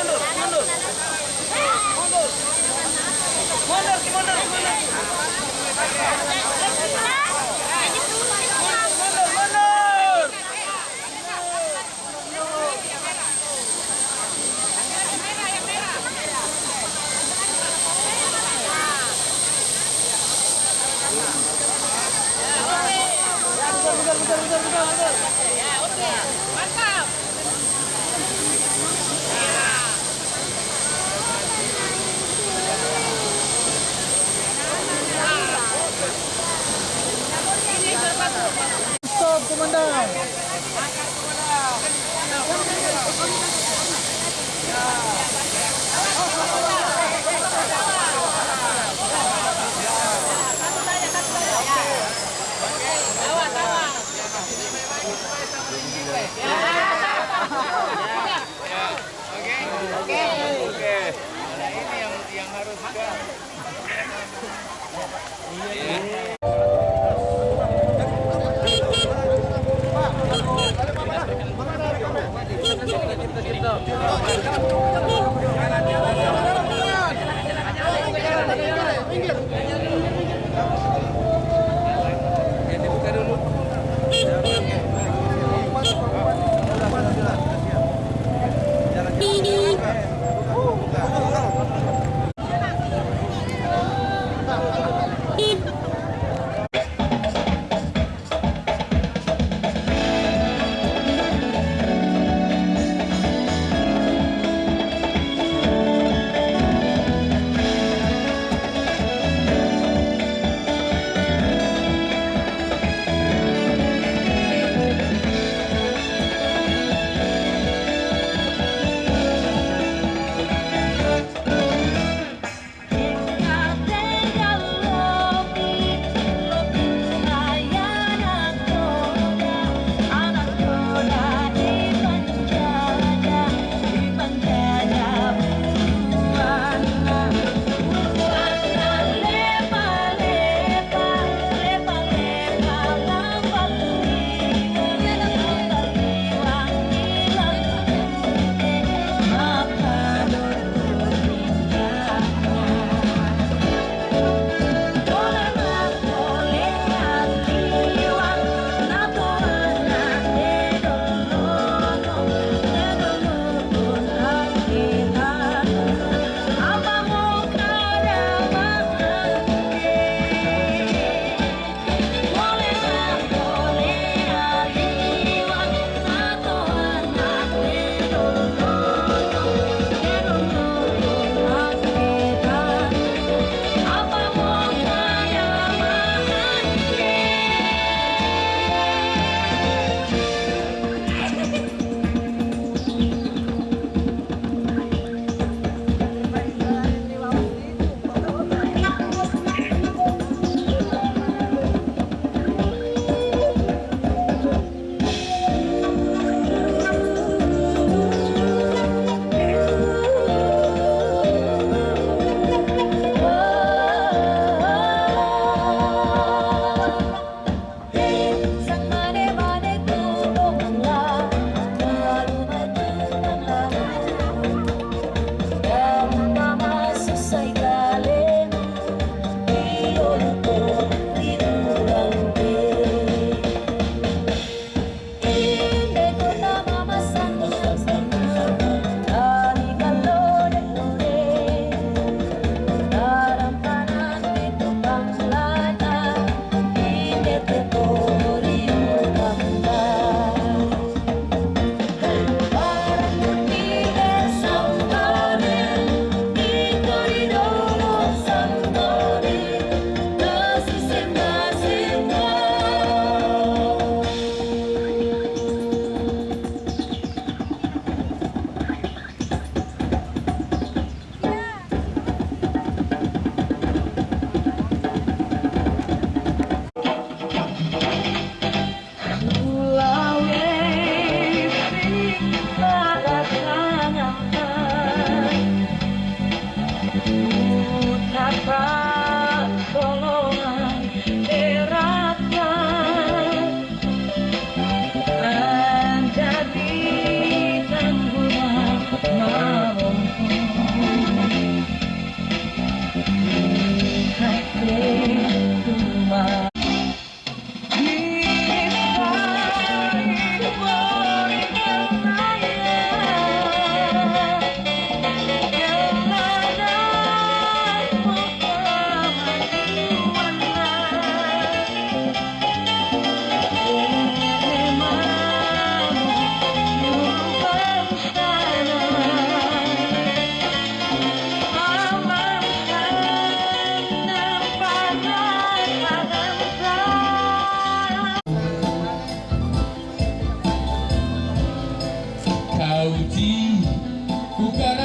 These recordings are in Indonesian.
mundur, mundur. Mundur. 네.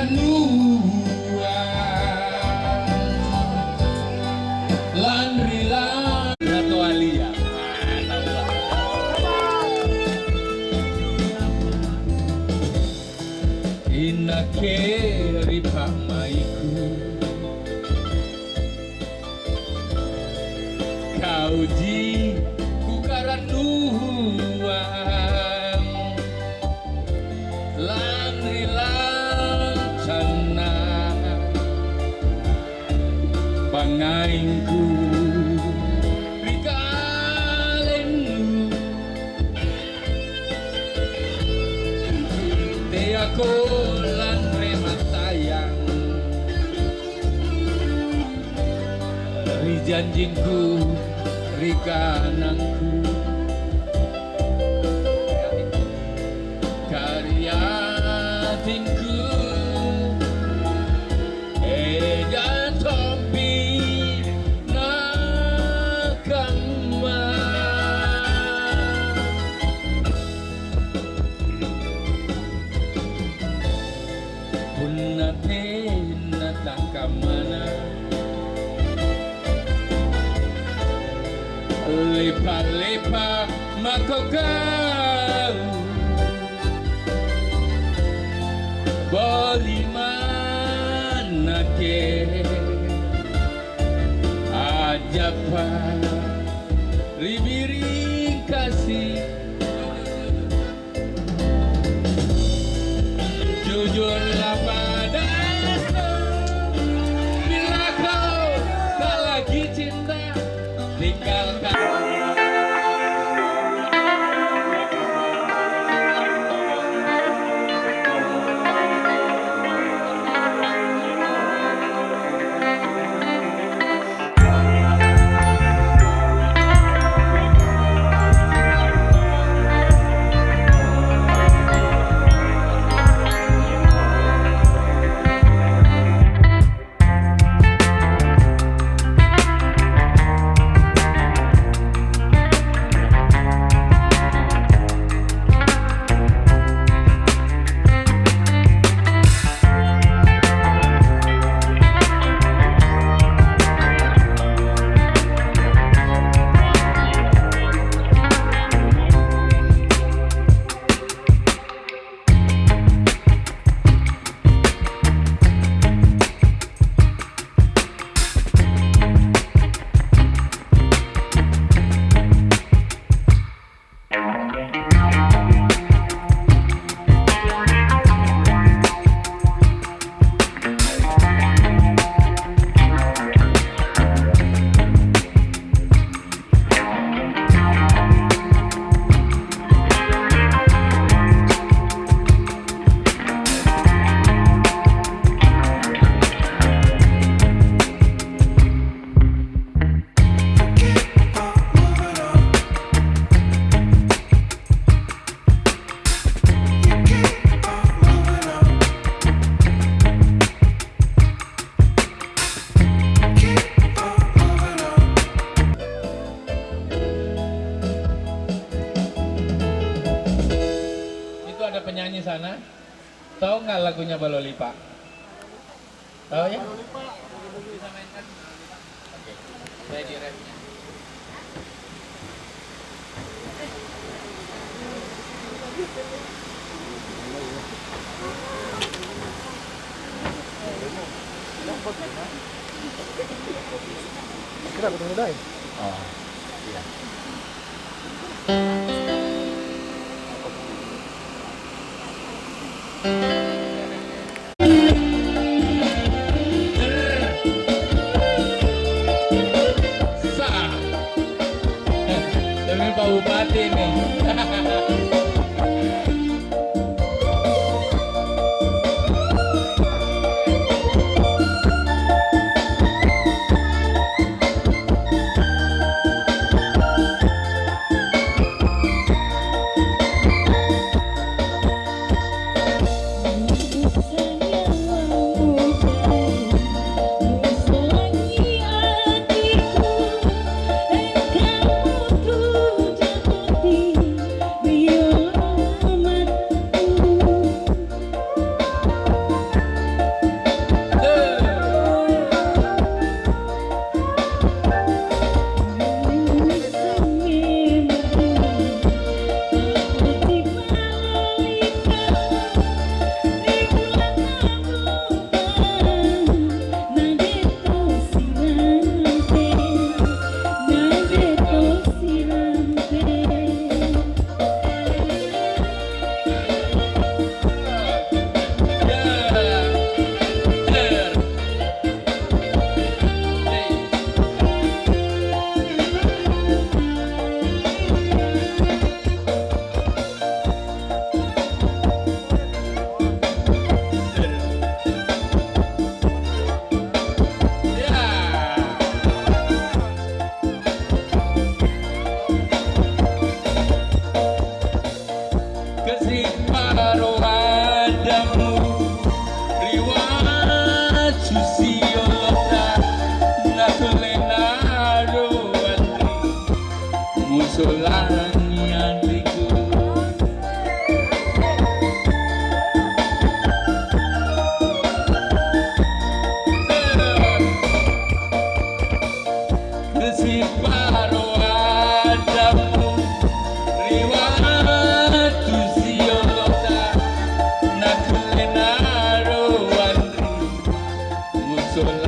Kukaranua Ako landre matayang Rijanjingku Rikanangku karyatinku makokau Bolimana ke Ajapa sana. Tahu nggak lagunya Balolipa? Tahu ya? Bisa mainkan? Oke. Saya di refnya. Kira ketemu dai. Oh. Iya. Sah. Demi Pak Bupati nih. so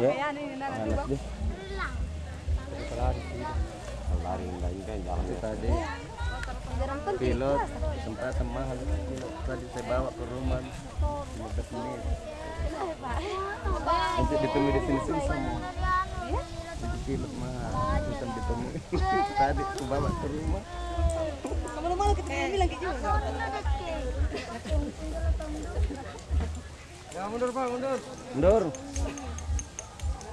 deh. Lari. Lari lagi kan jalan tadi penting. pilot sempat mahal pilot tadi saya bawa ke rumah 15 menit. Nanti ditemui di sini sini sama. Jadi pilot mahal, susah ditemui. tadi aku bawa ke rumah. Kamu malu kita bilang. Ya mundur pak, mundur. Mundur.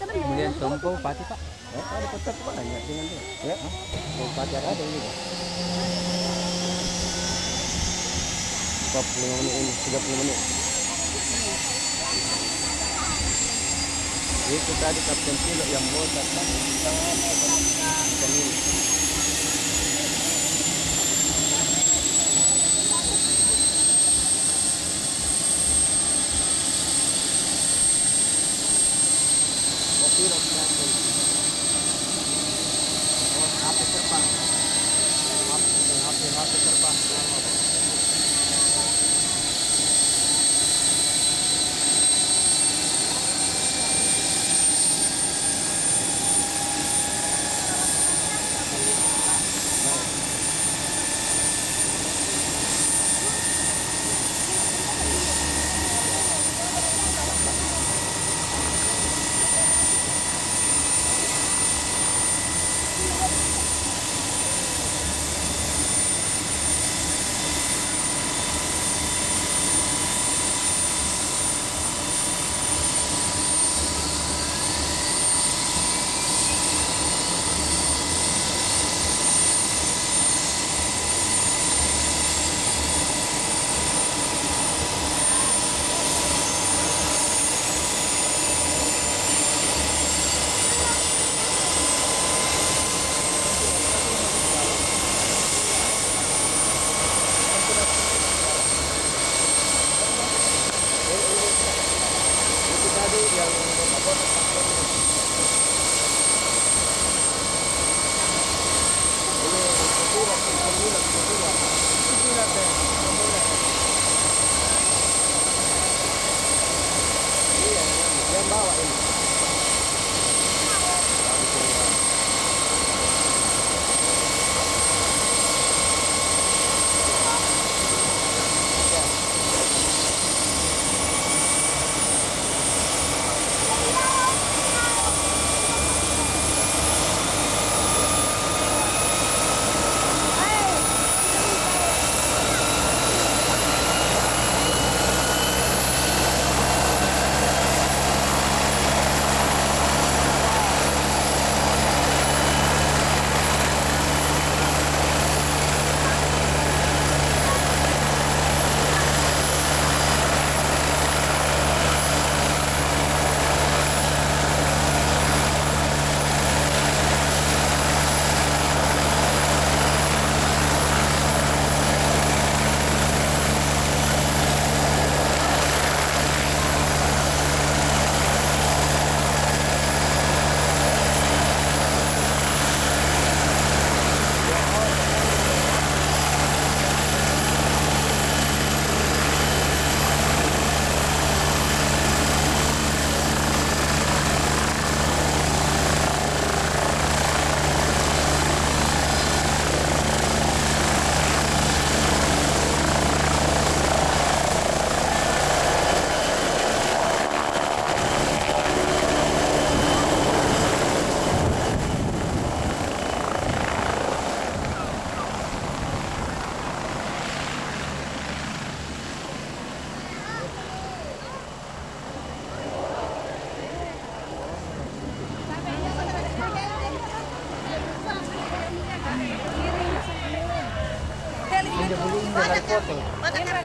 Kemudian pati pak. Ada kotak banyak dengan. Ya, ada ini. Pak. 45 menit ini, 30 menit. Itu tadi kapten pilot yang mau datang